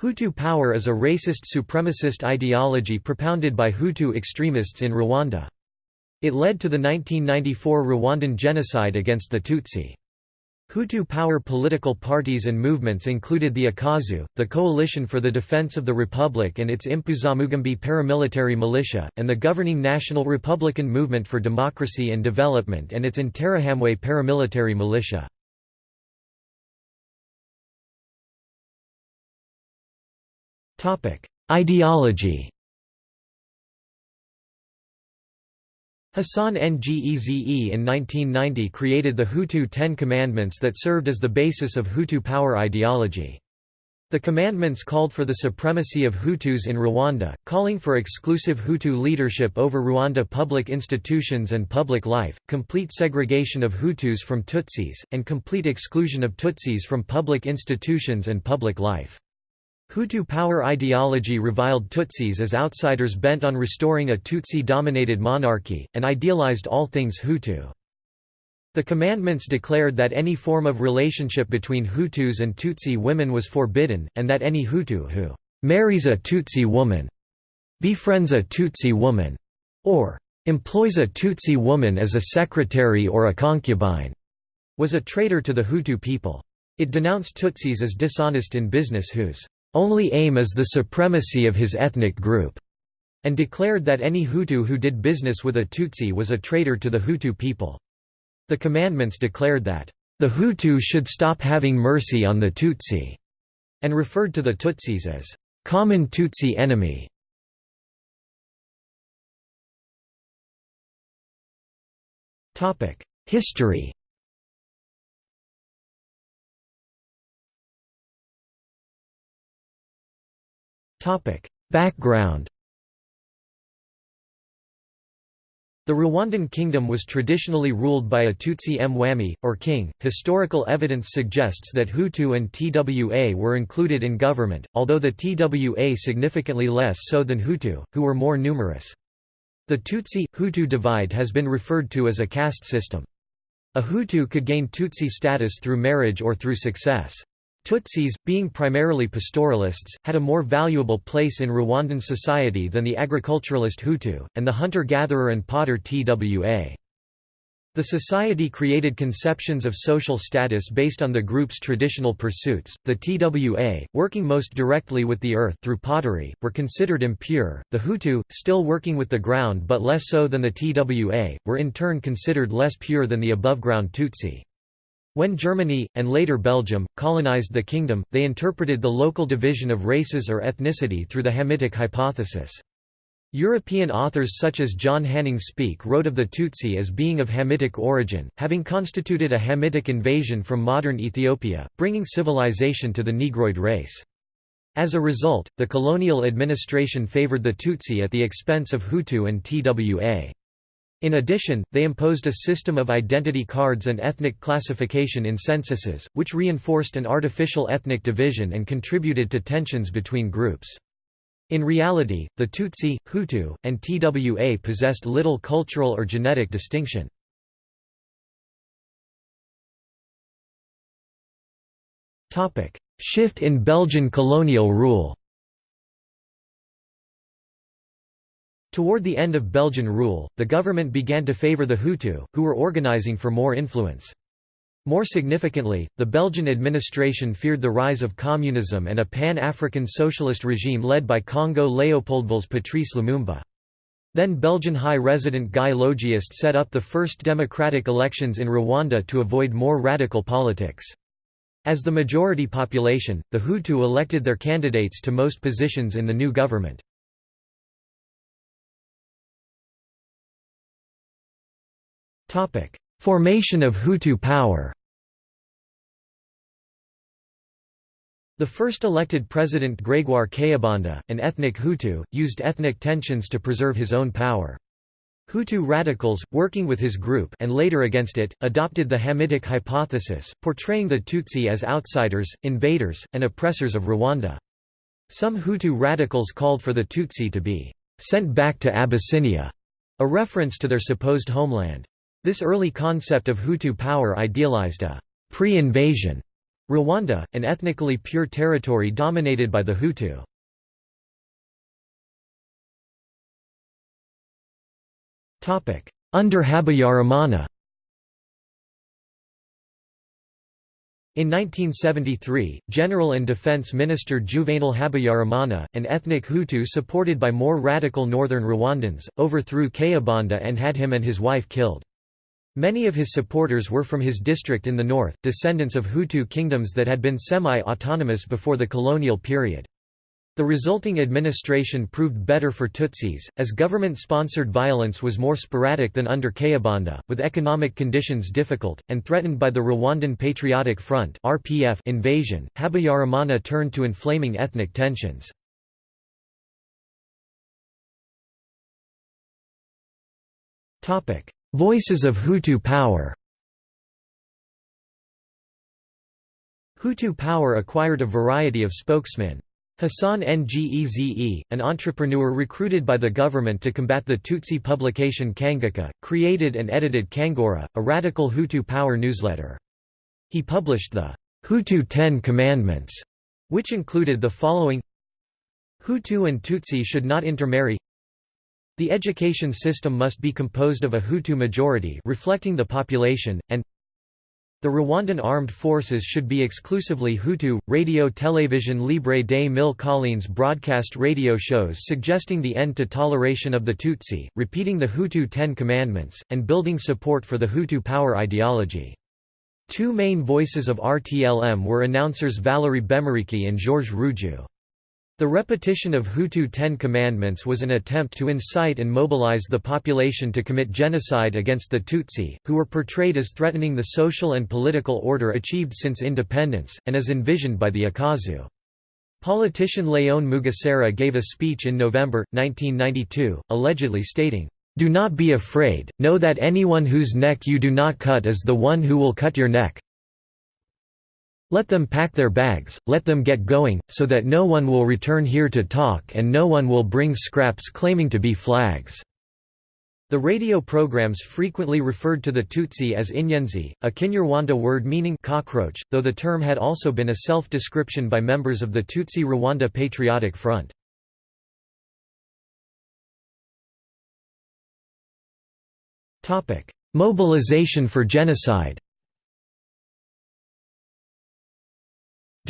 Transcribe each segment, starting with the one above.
Hutu power is a racist supremacist ideology propounded by Hutu extremists in Rwanda. It led to the 1994 Rwandan genocide against the Tutsi. Hutu power political parties and movements included the Akazu, the Coalition for the Defense of the Republic and its Impuzamugambi paramilitary militia, and the governing National Republican Movement for Democracy and Development and its Interahamwe paramilitary militia. Ideology Hassan Ngeze in 1990 created the Hutu Ten Commandments that served as the basis of Hutu power ideology. The commandments called for the supremacy of Hutus in Rwanda, calling for exclusive Hutu leadership over Rwanda public institutions and public life, complete segregation of Hutus from Tutsis, and complete exclusion of Tutsis from public institutions and public life. Hutu power ideology reviled Tutsis as outsiders bent on restoring a Tutsi-dominated monarchy, and idealized all things Hutu. The commandments declared that any form of relationship between Hutus and Tutsi women was forbidden, and that any Hutu who «marries a Tutsi woman», befriends a Tutsi woman, or «employs a Tutsi woman as a secretary or a concubine», was a traitor to the Hutu people. It denounced Tutsis as dishonest in business whose only aim is the supremacy of his ethnic group, and declared that any Hutu who did business with a Tutsi was a traitor to the Hutu people. The commandments declared that, "...the Hutu should stop having mercy on the Tutsi", and referred to the Tutsis as, "...common Tutsi enemy". History Background The Rwandan kingdom was traditionally ruled by a Tutsi Mwami, or king. Historical evidence suggests that Hutu and Twa were included in government, although the Twa significantly less so than Hutu, who were more numerous. The Tutsi-Hutu divide has been referred to as a caste system. A Hutu could gain Tutsi status through marriage or through success. Tutsis, being primarily pastoralists, had a more valuable place in Rwandan society than the agriculturalist Hutu, and the hunter-gatherer and potter Twa. The society created conceptions of social status based on the group's traditional pursuits. The Twa, working most directly with the earth through pottery, were considered impure. The Hutu, still working with the ground but less so than the Twa, were in turn considered less pure than the above-ground Tutsi. When Germany, and later Belgium, colonized the kingdom, they interpreted the local division of races or ethnicity through the Hamitic hypothesis. European authors such as John Hanning Speke wrote of the Tutsi as being of Hamitic origin, having constituted a Hamitic invasion from modern Ethiopia, bringing civilization to the Negroid race. As a result, the colonial administration favored the Tutsi at the expense of Hutu and Twa. In addition, they imposed a system of identity cards and ethnic classification in censuses, which reinforced an artificial ethnic division and contributed to tensions between groups. In reality, the Tutsi, Hutu, and Twa possessed little cultural or genetic distinction. Shift in Belgian colonial rule Toward the end of Belgian rule, the government began to favor the Hutu, who were organizing for more influence. More significantly, the Belgian administration feared the rise of communism and a pan-African socialist regime led by Congo Leopoldville's Patrice Lumumba. Then Belgian High Resident Guy Logiest set up the first democratic elections in Rwanda to avoid more radical politics. As the majority population, the Hutu elected their candidates to most positions in the new government. Formation of Hutu power The first elected president Grégoire Kayibanda, an ethnic Hutu, used ethnic tensions to preserve his own power. Hutu radicals, working with his group and later against it, adopted the Hamitic hypothesis, portraying the Tutsi as outsiders, invaders, and oppressors of Rwanda. Some Hutu radicals called for the Tutsi to be «sent back to Abyssinia», a reference to their supposed homeland. This early concept of Hutu power idealized a pre-invasion Rwanda, an ethnically pure territory dominated by the Hutu. Under Habyarimana In 1973, General and Defense Minister Juvenal Habyarimana, an ethnic Hutu supported by more radical northern Rwandans, overthrew Kayibanda and had him and his wife killed. Many of his supporters were from his district in the north, descendants of Hutu kingdoms that had been semi-autonomous before the colonial period. The resulting administration proved better for Tutsis, as government-sponsored violence was more sporadic than under Kayibanda, with economic conditions difficult, and threatened by the Rwandan Patriotic Front invasion, Habyarimana turned to inflaming ethnic tensions. Voices of Hutu power Hutu power acquired a variety of spokesmen. Hassan Ngeze, an entrepreneur recruited by the government to combat the Tutsi publication Kanguka, created and edited Kangura, a radical Hutu power newsletter. He published the Hutu Ten Commandments, which included the following Hutu and Tutsi should not intermarry The education system must be composed of a Hutu majority reflecting the population, and the Rwandan armed forces should be exclusively Hutu. Radio Télévision Libre des Mille Collines broadcast radio shows suggesting the end to toleration of the Tutsi, repeating the Hutu Ten Commandments, and building support for the Hutu power ideology. Two main voices of RTLM were announcers Valerie Bemeriki and Georges Ruggiu. The repetition of Hutu Ten Commandments was an attempt to incite and mobilize the population to commit genocide against the Tutsi, who were portrayed as threatening the social and political order achieved since independence, and as envisioned by the Akazu. Politician Léon Mugesera gave a speech in November, 1992, allegedly stating, "'Do not be afraid, know that anyone whose neck you do not cut is the one who will cut your neck, let them pack their bags, let them get going, so that no one will return here to talk and no one will bring scraps claiming to be flags." The radio programs frequently referred to the Tutsi as Inyenzi, a Kinyarwanda word meaning cockroach, though the term had also been a self-description by members of the Tutsi Rwanda Patriotic Front. Mobilization for genocide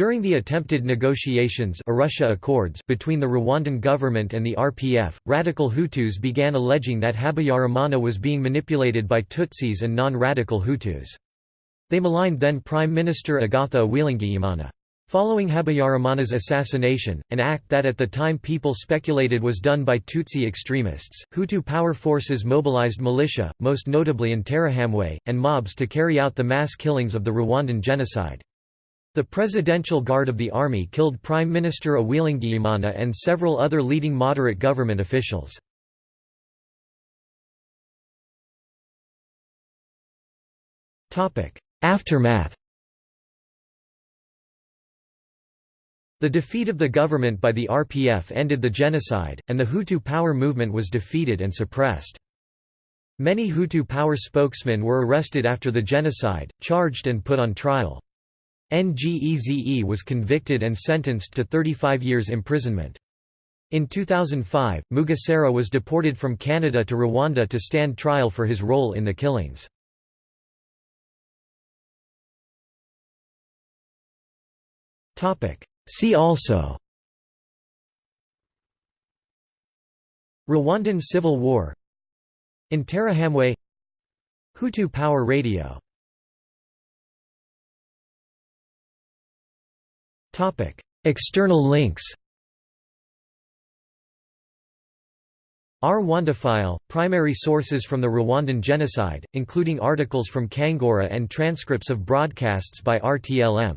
During the attempted negotiations Arusha Accords between the Rwandan government and the RPF, radical Hutus began alleging that Habyarimana was being manipulated by Tutsis and non-radical Hutus. They maligned then Prime Minister Agatha Uwiringiyimana. Following Habyarimana's assassination, an act that at the time people speculated was done by Tutsi extremists, Hutu power forces mobilized militia, most notably in Interahamwe, and mobs to carry out the mass killings of the Rwandan genocide. The Presidential Guard of the Army killed Prime Minister Uwiringiyimana and several other leading moderate government officials. Aftermath The defeat of the government by the RPF ended the genocide, and the Hutu power movement was defeated and suppressed. Many Hutu power spokesmen were arrested after the genocide, charged and put on trial. Ngeze was convicted and sentenced to 35 years imprisonment. In 2005, Mugesera was deported from Canada to Rwanda to stand trial for his role in the killings. See also Rwandan Civil War Interahamwe Hutu Power Radio External links Rwandaphile – primary sources from the Rwandan genocide, including articles from Kangura and transcripts of broadcasts by RTLM.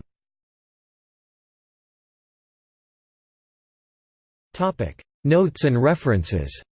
Notes and references